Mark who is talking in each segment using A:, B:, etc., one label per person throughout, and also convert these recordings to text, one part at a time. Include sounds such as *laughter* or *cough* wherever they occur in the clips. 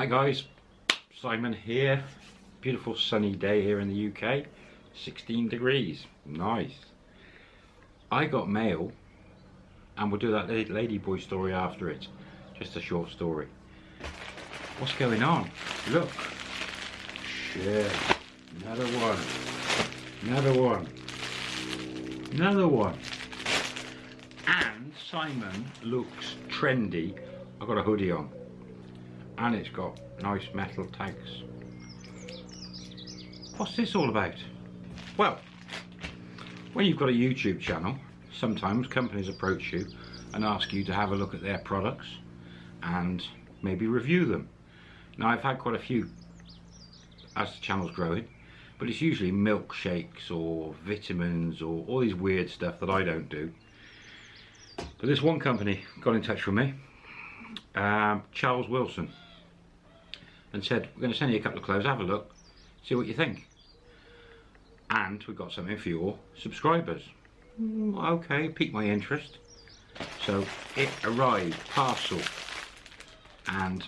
A: Hi guys, Simon here. Beautiful sunny day here in the UK. 16 degrees, nice. I got mail and we'll do that ladyboy story after it. Just a short story. What's going on? Look. Shit. Another one. Another one. Another one. And Simon looks trendy. I got a hoodie on and it's got nice metal tags. What's this all about? Well, when you've got a YouTube channel, sometimes companies approach you and ask you to have a look at their products and maybe review them. Now I've had quite a few as the channel's growing, but it's usually milkshakes or vitamins or all these weird stuff that I don't do. But this one company got in touch with me, um, Charles Wilson and said, we're going to send you a couple of clothes, have a look, see what you think. And we've got something for your subscribers. Mm, okay, piqued my interest. So it arrived, parcel, and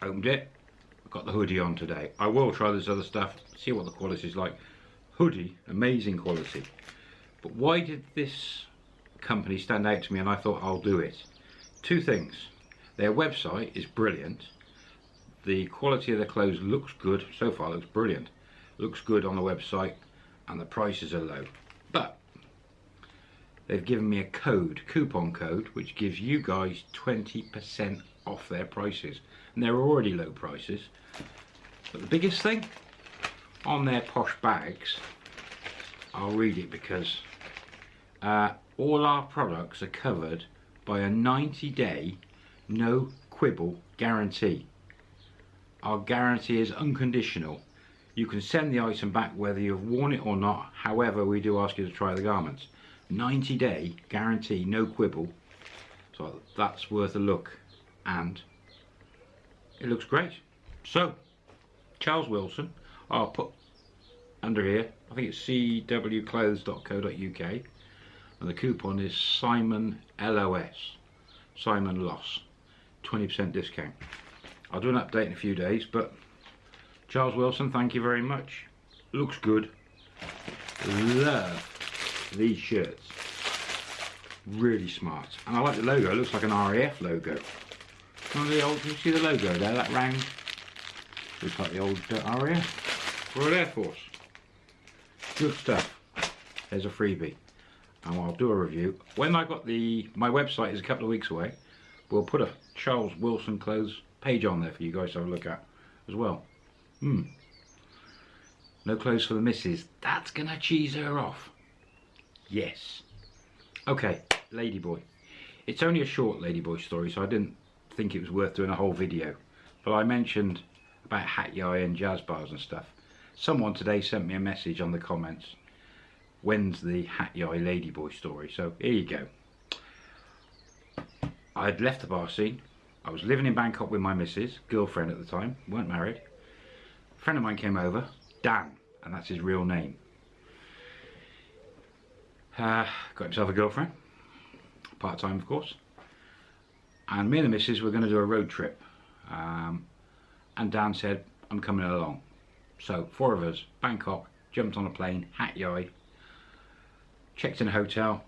A: opened it, got the hoodie on today. I will try this other stuff, see what the quality is like. Hoodie, amazing quality. But why did this company stand out to me and I thought I'll do it? Two things. Their website is brilliant the quality of the clothes looks good. So far looks brilliant. Looks good on the website and the prices are low. But they've given me a code coupon code which gives you guys 20% off their prices. And they're already low prices. But the biggest thing on their posh bags I'll read it because uh, all our products are covered by a 90 day no quibble guarantee our guarantee is unconditional. You can send the item back whether you've worn it or not, however we do ask you to try the garments. 90 day guarantee, no quibble. So that's worth a look and it looks great. So, Charles Wilson, I'll put under here, I think it's cwclothes.co.uk and the coupon is Simon LOS, Simon Loss, 20% discount. I'll do an update in a few days, but Charles Wilson, thank you very much. Looks good. Love these shirts. Really smart. And I like the logo, it looks like an RAF logo. Remember the old, you see the logo there, that round? Looks like the old uh, RAF. Royal Air Force. Good stuff. There's a freebie. And I'll do a review. When I got the, my website is a couple of weeks away. We'll put a Charles Wilson clothes page on there for you guys to have a look at as well. Hmm. No clothes for the missus. That's gonna cheese her off. Yes. Okay, Ladyboy. It's only a short Ladyboy story, so I didn't think it was worth doing a whole video. But I mentioned about Hat Yai and jazz bars and stuff. Someone today sent me a message on the comments. When's the Hat Yai Ladyboy story? So here you go. I'd left the bar scene, I was living in Bangkok with my missus, girlfriend at the time, weren't married. A friend of mine came over, Dan, and that's his real name. Uh, got himself a girlfriend, part-time of course. And me and the missus were going to do a road trip. Um, and Dan said, I'm coming along. So four of us, Bangkok, jumped on a plane, Hat Yai, checked in a hotel.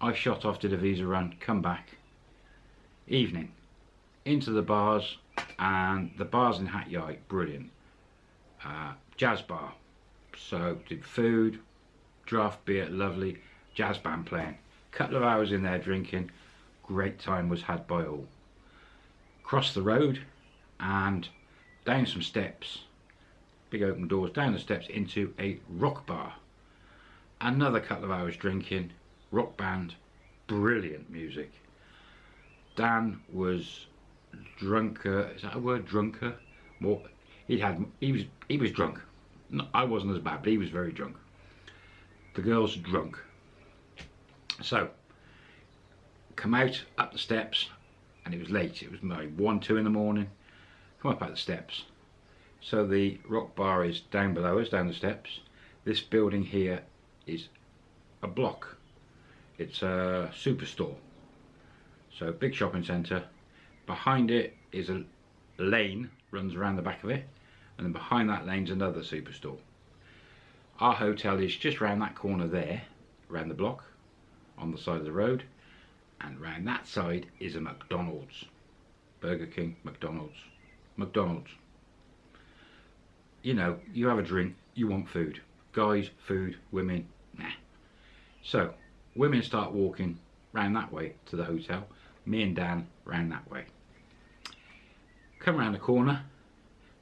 A: I shot off, did a visa run, come back. Evening into the bars and the bars in Hat Yai, brilliant. Uh, jazz bar, so did food, draft beer, lovely, jazz band playing. Couple of hours in there drinking, great time was had by all. Crossed the road and down some steps, big open doors, down the steps into a rock bar. Another couple of hours drinking, rock band, brilliant music. Dan was drunker. Is that a word? Drunker. More. He had. He was. He was drunk. No, I wasn't as bad, but he was very drunk. The girl's drunk. So, come out up the steps, and it was late. It was like one, two in the morning. Come up out the steps. So the rock bar is down below us, down the steps. This building here is a block. It's a superstore. So big shopping centre behind it is a lane runs around the back of it and then behind that lane's another superstore. Our hotel is just round that corner there, around the block, on the side of the road and round that side is a McDonald's. Burger King, McDonald's, McDonald's. You know, you have a drink, you want food. Guys, food, women, nah. So, women start walking round that way to the hotel. Me and Dan round that way. Come around the corner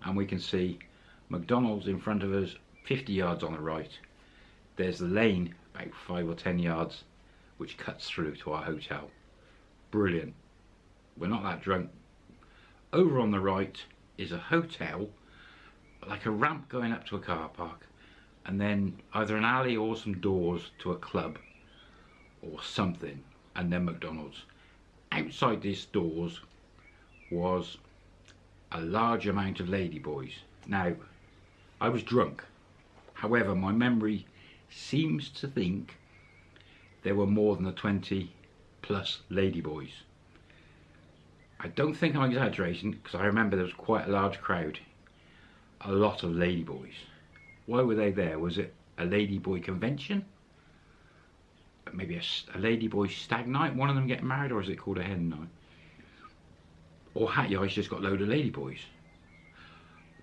A: and we can see McDonald's in front of us, 50 yards on the right. There's the lane, about 5 or 10 yards, which cuts through to our hotel. Brilliant. We're not that drunk. Over on the right is a hotel, like a ramp going up to a car park, and then either an alley or some doors to a club or something, and then McDonald's. Outside these doors was a large amount of ladyboys. Now, I was drunk. However, my memory seems to think there were more than the 20 plus ladyboys. I don't think I'm exaggerating because I remember there was quite a large crowd. A lot of ladyboys. Why were they there? Was it a ladyboy convention? Maybe a, a ladyboy stag night? One of them getting married or is it called a hen night? Or Hat Yai's just got load of ladyboys.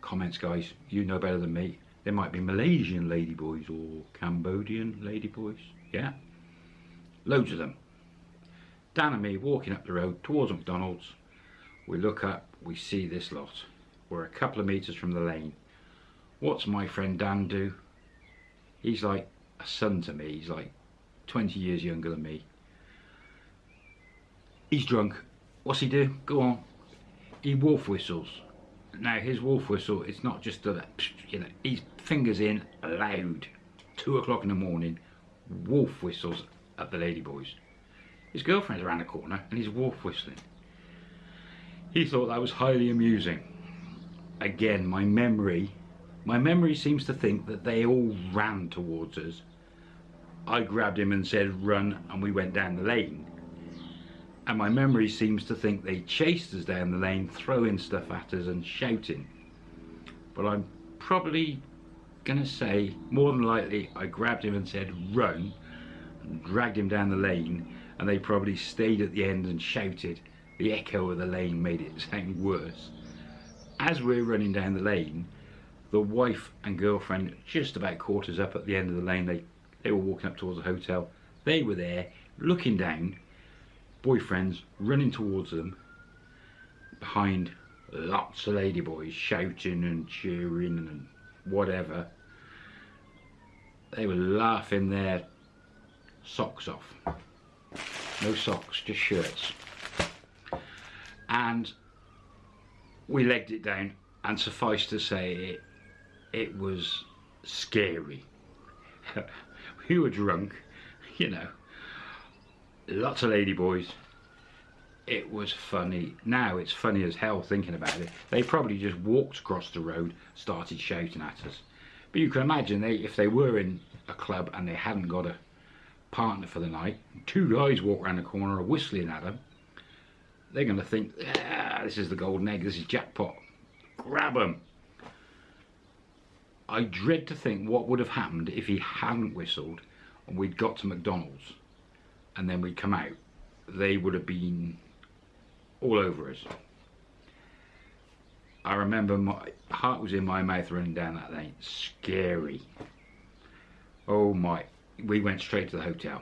A: Comments guys, you know better than me. There might be Malaysian ladyboys or Cambodian ladyboys. Yeah? Loads of them. Dan and me walking up the road towards McDonald's. We look up, we see this lot. We're a couple of metres from the lane. What's my friend Dan do? He's like a son to me. He's like 20 years younger than me. He's drunk. What's he do? Go on. He wolf whistles. Now his wolf whistle, it's not just a, you know, he's fingers in loud. Two o'clock in the morning, wolf whistles at the ladyboys. His girlfriend's around the corner and he's wolf whistling. He thought that was highly amusing. Again, my memory, my memory seems to think that they all ran towards us. I grabbed him and said run and we went down the lane. And my memory seems to think they chased us down the lane, throwing stuff at us and shouting. But I'm probably gonna say, more than likely, I grabbed him and said run and dragged him down the lane and they probably stayed at the end and shouted. The echo of the lane made it *laughs* sound worse. As we're running down the lane, the wife and girlfriend just about caught us up at the end of the lane. They, they were walking up towards the hotel. They were there looking down, boyfriends running towards them, behind lots of ladyboys shouting and cheering and whatever. They were laughing their socks off. No socks, just shirts. And we legged it down and suffice to say it, it was scary. *laughs* we were drunk, *laughs* you know, lots of ladyboys. It was funny. Now it's funny as hell thinking about it. They probably just walked across the road, started shouting at us. But you can imagine they, if they were in a club and they hadn't got a partner for the night, two guys walk around the corner whistling at them, they're going to think, ah, this is the golden egg, this is jackpot. Grab them. I dread to think what would have happened if he hadn't whistled and we'd got to McDonald's and then we'd come out. They would have been all over us. I remember my heart was in my mouth running down that lane. Scary. Oh my we went straight to the hotel.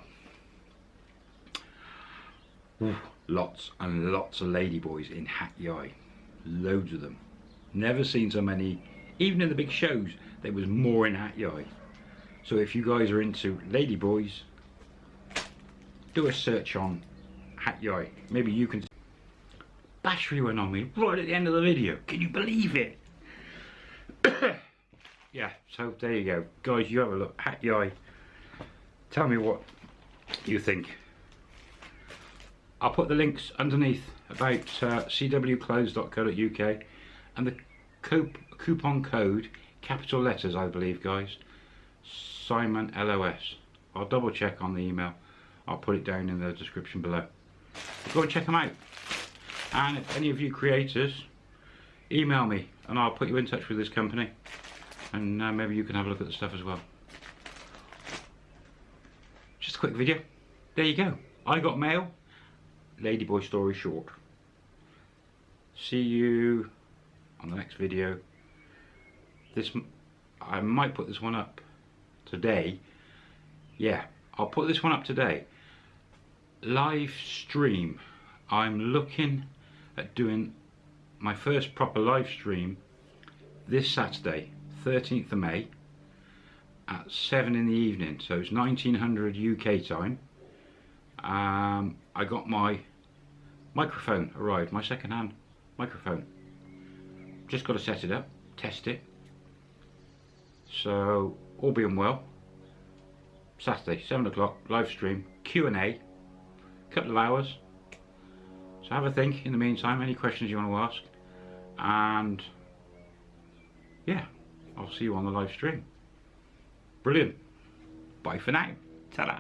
A: Ooh, lots and lots of ladyboys in Hat Yai. Loads of them. Never seen so many. Even in the big shows, there was more in Hat Yai. So if you guys are into ladyboys, do a search on Hat Yai. Maybe you can... Battery went on me right at the end of the video. Can you believe it? *coughs* yeah, so there you go. Guys, you have a look. Hat Yai tell me what you think. I'll put the links underneath about uh, cwclothes.co.uk and the coupon code, capital letters I believe guys, Simon LOS. I'll double check on the email. I'll put it down in the description below. Go and check them out. And if any of you creators, email me and I'll put you in touch with this company and uh, maybe you can have a look at the stuff as well. Just a quick video. There you go. I got mail. Ladyboy story short. See you on the next video. This I might put this one up today. Yeah, I'll put this one up today. Live stream. I'm looking at doing my first proper live stream this Saturday, 13th of May at 7 in the evening. So it's 1900 UK time. Um, I got my microphone arrived, my second hand microphone. Just got to set it up, test it. So all being well, Saturday, 7 o'clock, live stream, Q&A, couple of hours. So have a think in the meantime, any questions you want to ask. And yeah, I'll see you on the live stream. Brilliant. Bye for now. Ta-da.